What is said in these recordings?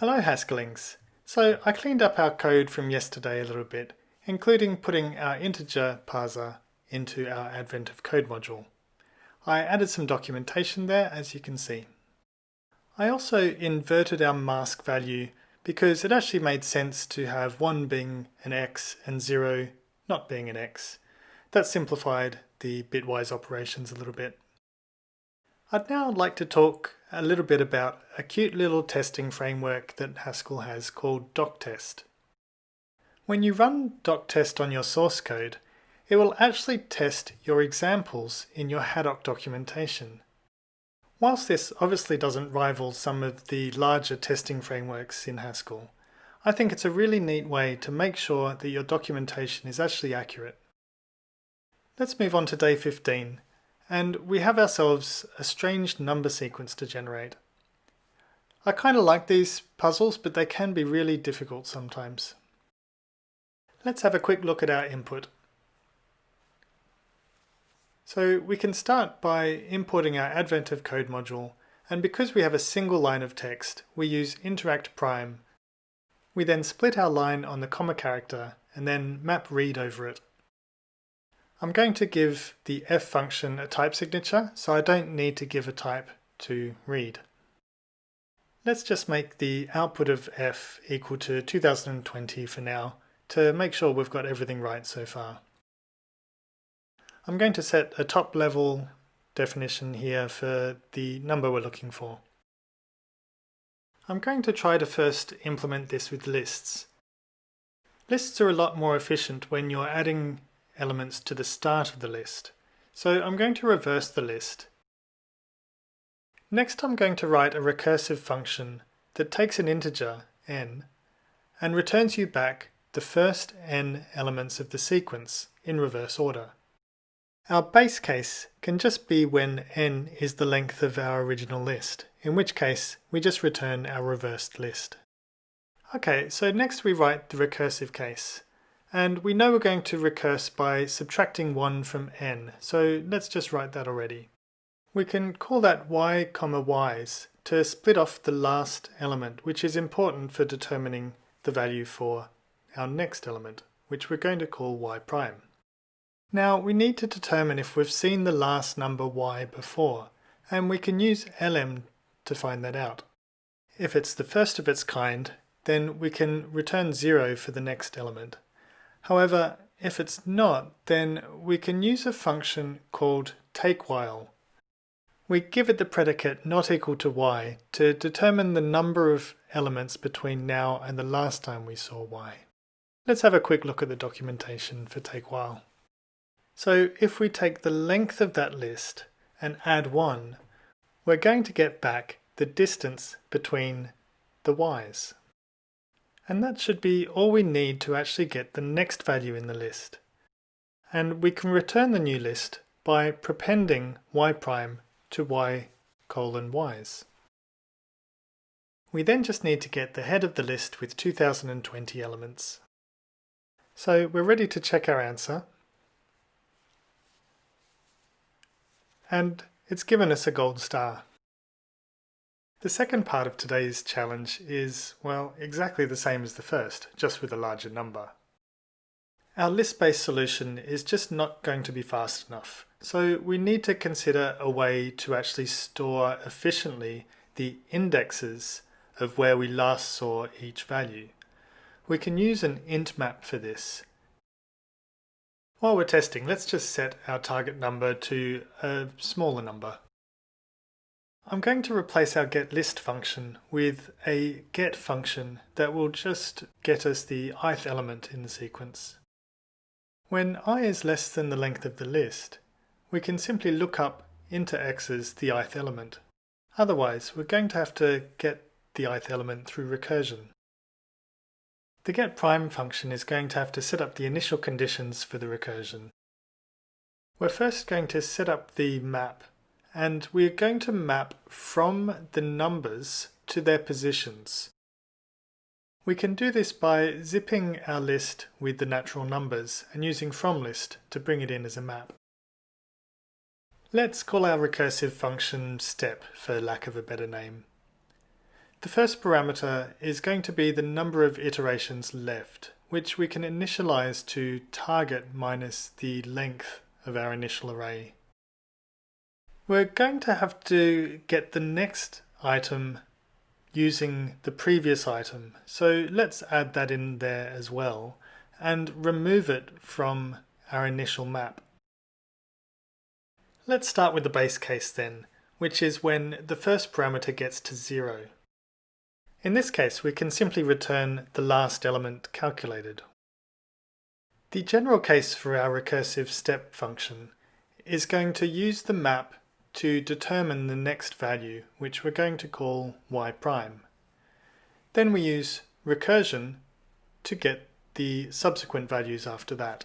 Hello Haskellings! So I cleaned up our code from yesterday a little bit, including putting our integer parser into our Advent of Code module. I added some documentation there as you can see. I also inverted our mask value because it actually made sense to have 1 being an x and 0 not being an x. That simplified the bitwise operations a little bit. I'd now like to talk a little bit about a cute little testing framework that Haskell has called doctest. When you run doctest on your source code, it will actually test your examples in your Haddock documentation. Whilst this obviously doesn't rival some of the larger testing frameworks in Haskell, I think it's a really neat way to make sure that your documentation is actually accurate. Let's move on to day 15 and we have ourselves a strange number sequence to generate. I kind of like these puzzles, but they can be really difficult sometimes. Let's have a quick look at our input. So we can start by importing our Advent of Code module, and because we have a single line of text, we use interact prime. We then split our line on the comma character and then map read over it. I'm going to give the f function a type signature, so I don't need to give a type to read. Let's just make the output of f equal to 2020 for now to make sure we've got everything right so far. I'm going to set a top level definition here for the number we're looking for. I'm going to try to first implement this with lists. Lists are a lot more efficient when you're adding elements to the start of the list. So I'm going to reverse the list. Next I'm going to write a recursive function that takes an integer, n, and returns you back the first n elements of the sequence in reverse order. Our base case can just be when n is the length of our original list, in which case we just return our reversed list. Okay, so next we write the recursive case. And we know we're going to recurse by subtracting 1 from n, so let's just write that already. We can call that y comma y's to split off the last element, which is important for determining the value for our next element, which we're going to call y prime. Now we need to determine if we've seen the last number y before, and we can use elem to find that out. If it's the first of its kind, then we can return 0 for the next element. However, if it's not, then we can use a function called takewhile. We give it the predicate not equal to y to determine the number of elements between now and the last time we saw y. Let's have a quick look at the documentation for takewhile. So if we take the length of that list and add 1, we're going to get back the distance between the y's. And that should be all we need to actually get the next value in the list. And we can return the new list by prepending y prime to y colon y's. We then just need to get the head of the list with 2020 elements. So we're ready to check our answer. And it's given us a gold star. The second part of today's challenge is, well, exactly the same as the first, just with a larger number. Our list-based solution is just not going to be fast enough, so we need to consider a way to actually store efficiently the indexes of where we last saw each value. We can use an int map for this. While we're testing, let's just set our target number to a smaller number. I'm going to replace our getList function with a get function that will just get us the ith element in the sequence. When i is less than the length of the list, we can simply look up into x's the ith element. Otherwise, we're going to have to get the ith element through recursion. The getPrime function is going to have to set up the initial conditions for the recursion. We're first going to set up the map and we're going to map from the numbers to their positions. We can do this by zipping our list with the natural numbers and using FromList to bring it in as a map. Let's call our recursive function step for lack of a better name. The first parameter is going to be the number of iterations left, which we can initialize to target minus the length of our initial array. We're going to have to get the next item using the previous item. So let's add that in there as well and remove it from our initial map. Let's start with the base case then, which is when the first parameter gets to zero. In this case, we can simply return the last element calculated. The general case for our recursive step function is going to use the map to determine the next value, which we're going to call y prime. Then we use recursion to get the subsequent values after that.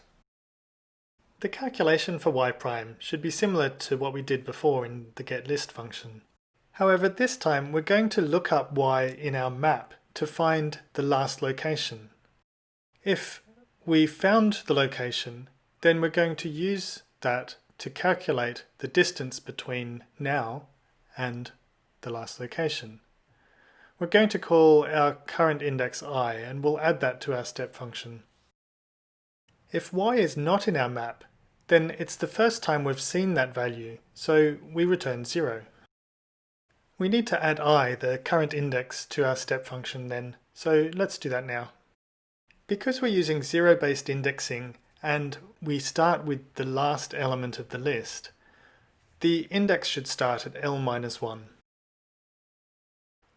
The calculation for y prime should be similar to what we did before in the getList function. However, this time we're going to look up y in our map to find the last location. If we found the location, then we're going to use that to calculate the distance between now and the last location. We're going to call our current index i and we'll add that to our step function. If y is not in our map, then it's the first time we've seen that value, so we return 0. We need to add i, the current index, to our step function then, so let's do that now. Because we're using zero-based indexing, and we start with the last element of the list, the index should start at L minus 1.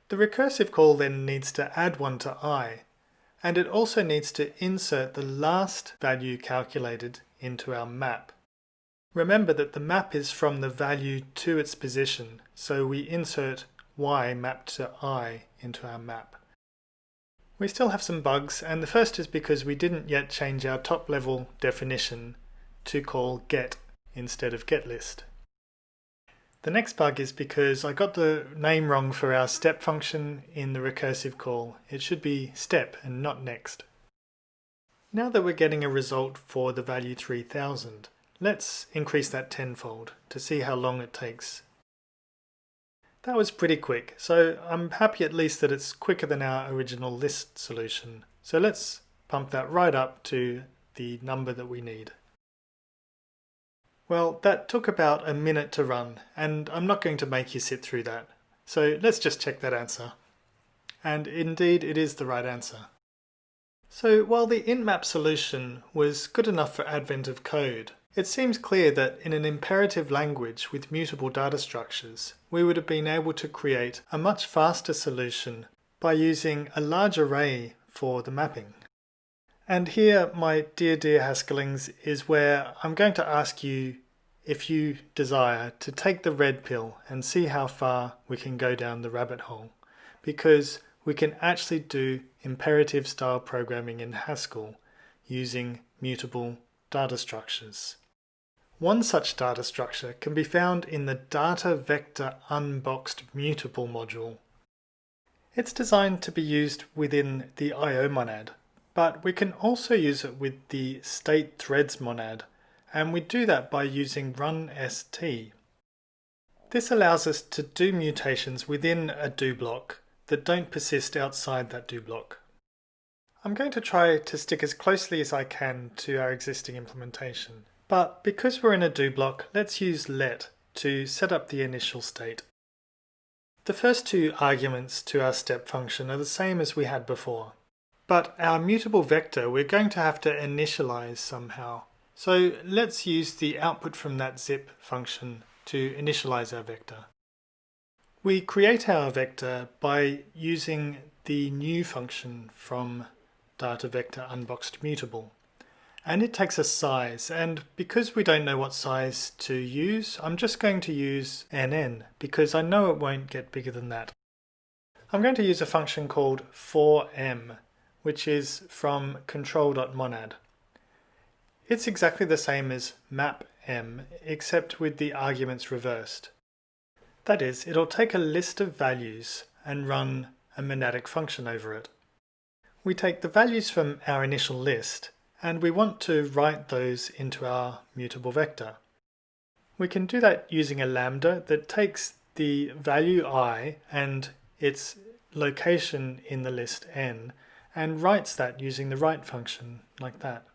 The recursive call then needs to add 1 to i, and it also needs to insert the last value calculated into our map. Remember that the map is from the value to its position, so we insert y mapped to i into our map. We still have some bugs, and the first is because we didn't yet change our top level definition to call get instead of getList. The next bug is because I got the name wrong for our step function in the recursive call. It should be step and not next. Now that we're getting a result for the value 3000, let's increase that tenfold to see how long it takes that was pretty quick, so I'm happy at least that it's quicker than our original list solution. So let's pump that right up to the number that we need. Well, that took about a minute to run, and I'm not going to make you sit through that. So let's just check that answer. And indeed, it is the right answer. So while the IntMap solution was good enough for advent of code, it seems clear that in an imperative language with mutable data structures, we would have been able to create a much faster solution by using a large array for the mapping. And here, my dear, dear Haskellings, is where I'm going to ask you if you desire to take the red pill and see how far we can go down the rabbit hole. Because we can actually do imperative style programming in Haskell using mutable data structures. One such data structure can be found in the Data Vector Unboxed Mutable module. It's designed to be used within the I.O. monad, but we can also use it with the state threads monad, and we do that by using runST. This allows us to do mutations within a do block that don't persist outside that do block. I'm going to try to stick as closely as I can to our existing implementation. But because we're in a do block, let's use let to set up the initial state. The first two arguments to our step function are the same as we had before. But our mutable vector we're going to have to initialize somehow. So let's use the output from that zip function to initialize our vector. We create our vector by using the new function from data vector unboxed mutable and it takes a size and because we don't know what size to use I'm just going to use nn because I know it won't get bigger than that. I'm going to use a function called forM which is from control.monad. It's exactly the same as mapM except with the arguments reversed. That is, it'll take a list of values and run a monadic function over it. We take the values from our initial list and we want to write those into our mutable vector. We can do that using a lambda that takes the value i and its location in the list n and writes that using the write function, like that.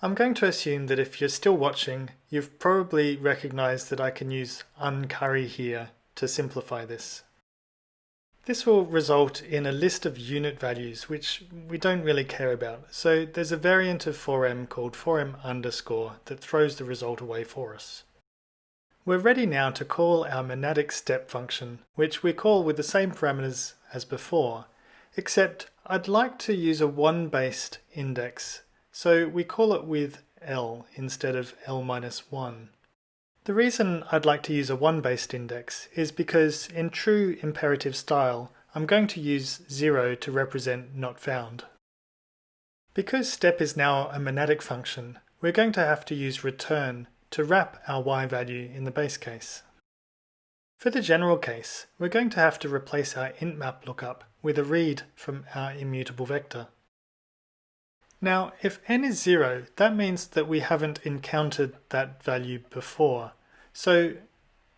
I'm going to assume that if you're still watching, you've probably recognized that I can use uncurry here to simplify this. This will result in a list of unit values which we don't really care about. So there's a variant of forM called forM underscore that throws the result away for us. We're ready now to call our monadic step function, which we call with the same parameters as before, except I'd like to use a 1-based index, so we call it with L instead of L minus 1. The reason I'd like to use a 1-based index is because in true imperative style, I'm going to use 0 to represent not found. Because step is now a monadic function, we're going to have to use return to wrap our y value in the base case. For the general case, we're going to have to replace our int map lookup with a read from our immutable vector. Now, if n is 0, that means that we haven't encountered that value before. So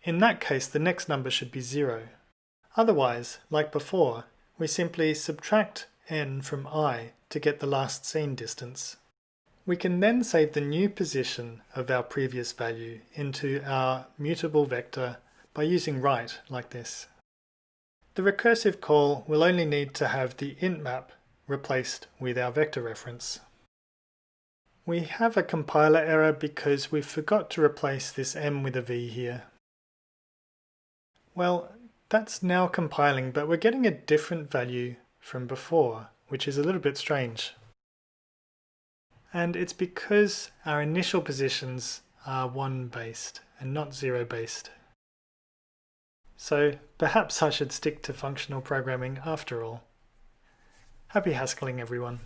in that case, the next number should be 0. Otherwise, like before, we simply subtract n from i to get the last seen distance. We can then save the new position of our previous value into our mutable vector by using write like this. The recursive call will only need to have the int map replaced with our vector reference. We have a compiler error because we forgot to replace this m with a v here. Well, that's now compiling, but we're getting a different value from before, which is a little bit strange and it's because our initial positions are 1 based and not 0 based. So perhaps I should stick to functional programming after all. Happy Haskelling everyone.